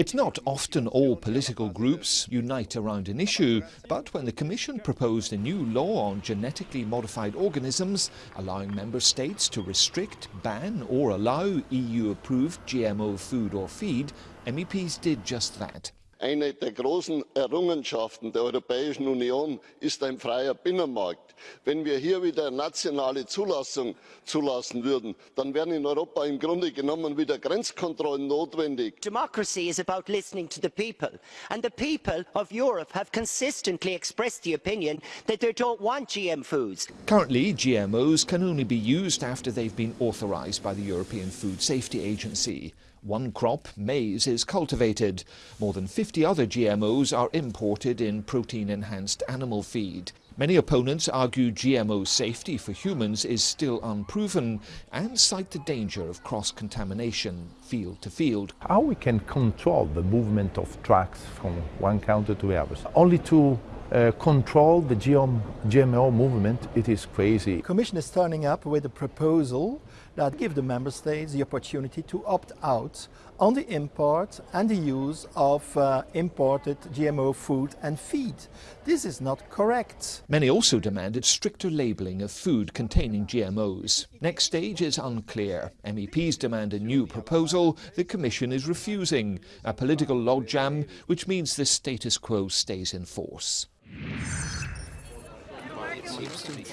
It's not often all political groups unite around an issue, but when the Commission proposed a new law on genetically modified organisms, allowing member states to restrict, ban or allow EU-approved GMO food or feed, MEPs did just that. Eine der großen Errungenschaften der Europäischen Union ist ein freier Binnenmarkt. Wenn wir hier wieder nationale Zulassung zulassen würden, dann wären in Europa im Grunde genommen wieder Grenzkontrollen notwendig. Democracy is about listening to the people. And the people of Europe have consistently expressed the opinion that they don't want GM foods. Currently, GMOs can only be used after they've been authorised by the European Food Safety Agency. One crop, maize, is cultivated. More than 50 other GMOs are imported in protein-enhanced animal feed. Many opponents argue GMO safety for humans is still unproven and cite the danger of cross-contamination field to field. How we can control the movement of trucks from one counter to the other? Only to uh, control the GMO movement, it is crazy. The Commission is turning up with a proposal that give the member states the opportunity to opt out on the import and the use of uh, imported GMO food and feed. This is not correct. Many also demanded stricter labelling of food containing GMOs. Next stage is unclear. MEPs demand a new proposal. The Commission is refusing. A political logjam which means the status quo stays in force. Seems to be